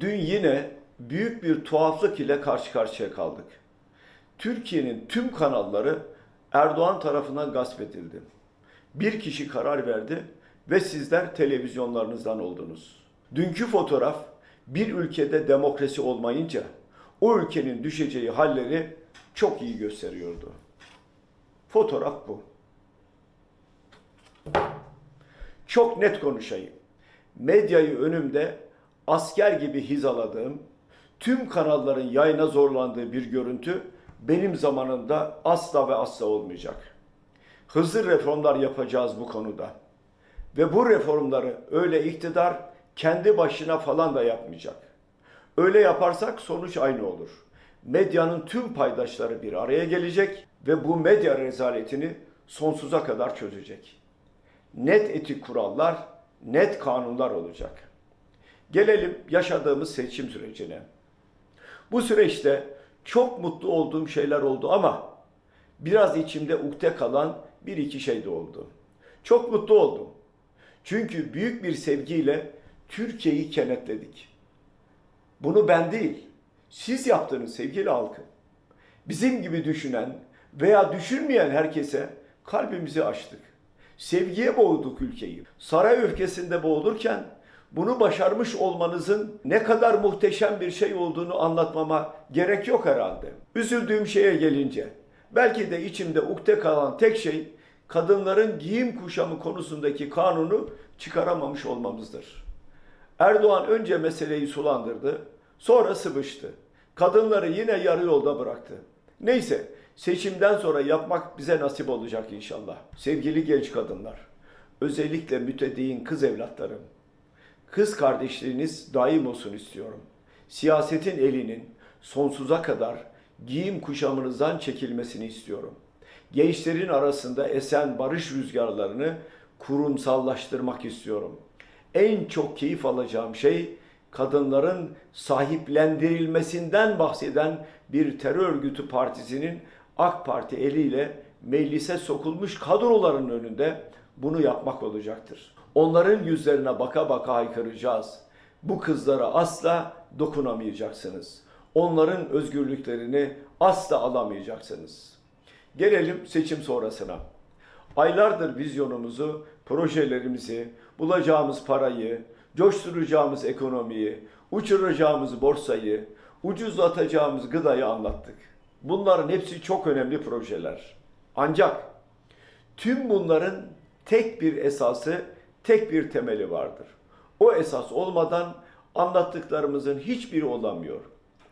Dün yine büyük bir tuhaflık ile karşı karşıya kaldık. Türkiye'nin tüm kanalları Erdoğan tarafından gasp edildi. Bir kişi karar verdi ve sizler televizyonlarınızdan oldunuz. Dünkü fotoğraf bir ülkede demokrasi olmayınca o ülkenin düşeceği halleri çok iyi gösteriyordu. Fotoğraf bu. Çok net konuşayım. Medyayı önümde asker gibi hizaladığım, tüm kanalların yayına zorlandığı bir görüntü benim zamanımda asla ve asla olmayacak. Hızlı reformlar yapacağız bu konuda. Ve bu reformları öyle iktidar kendi başına falan da yapmayacak. Öyle yaparsak sonuç aynı olur. Medyanın tüm paydaşları bir araya gelecek ve bu medya rezaletini sonsuza kadar çözecek. Net etik kurallar, net kanunlar olacak. Gelelim yaşadığımız seçim sürecine. Bu süreçte çok mutlu olduğum şeyler oldu ama biraz içimde ukde kalan bir iki şey de oldu. Çok mutlu oldum. Çünkü büyük bir sevgiyle Türkiye'yi kenetledik. Bunu ben değil, siz yaptınız sevgili halkım. Bizim gibi düşünen veya düşünmeyen herkese kalbimizi açtık. Sevgiye boğduk ülkeyi. Saray öfkesinde boğulurken bunu başarmış olmanızın ne kadar muhteşem bir şey olduğunu anlatmama gerek yok herhalde. Üzüldüğüm şeye gelince, belki de içimde ukde kalan tek şey kadınların giyim kuşamı konusundaki kanunu çıkaramamış olmamızdır. Erdoğan önce meseleyi sulandırdı, sonra sıvıştı. Kadınları yine yarı yolda bıraktı. Neyse, seçimden sonra yapmak bize nasip olacak inşallah. Sevgili genç kadınlar, özellikle mütedeyyin kız evlatlarım, kız kardeşliğiniz daim olsun istiyorum. Siyasetin elinin sonsuza kadar giyim kuşamınızdan çekilmesini istiyorum. Gençlerin arasında esen barış rüzgarlarını kurumsallaştırmak istiyorum. En çok keyif alacağım şey kadınların sahiplendirilmesinden bahseden bir terör örgütü partisinin AK Parti eliyle meclise sokulmuş kadroların önünde bunu yapmak olacaktır. Onların yüzlerine baka baka haykıracağız. Bu kızlara asla dokunamayacaksınız. Onların özgürlüklerini asla alamayacaksınız. Gelelim seçim sonrasına. Aylardır vizyonumuzu, projelerimizi, bulacağımız parayı, coşturacağımız ekonomiyi, uçuracağımız borsayı, ucuzlatacağımız gıdayı anlattık. Bunların hepsi çok önemli projeler. Ancak tüm bunların tek bir esası, tek bir temeli vardır. O esas olmadan anlattıklarımızın hiçbiri olamıyor.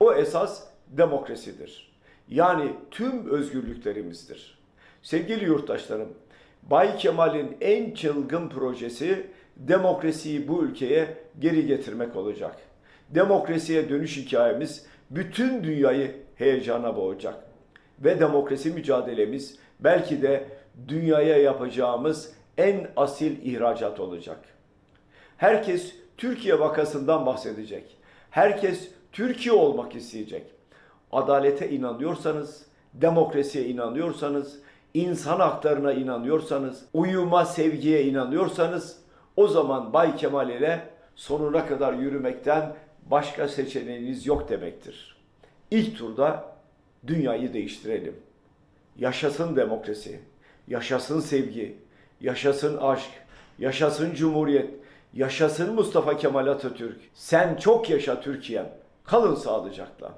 O esas demokrasidir. Yani tüm özgürlüklerimizdir. Sevgili yurttaşlarım, Bay Kemal'in en çılgın projesi demokrasiyi bu ülkeye geri getirmek olacak. Demokrasiye dönüş hikayemiz bütün dünyayı heyecana boğacak. Ve demokrasi mücadelemiz belki de dünyaya yapacağımız en asil ihracat olacak. Herkes Türkiye vakasından bahsedecek. Herkes Türkiye olmak isteyecek. Adalete inanıyorsanız, demokrasiye inanıyorsanız, insan haklarına inanıyorsanız, uyuma, sevgiye inanıyorsanız o zaman Bay Kemal ile sonuna kadar yürümekten başka seçeneğiniz yok demektir. İlk turda dünyayı değiştirelim. Yaşasın demokrasi, yaşasın sevgi, yaşasın aşk, yaşasın cumhuriyet, yaşasın Mustafa Kemal Atatürk. Sen çok yaşa Türkiye'm. Kalın sağlıcakla.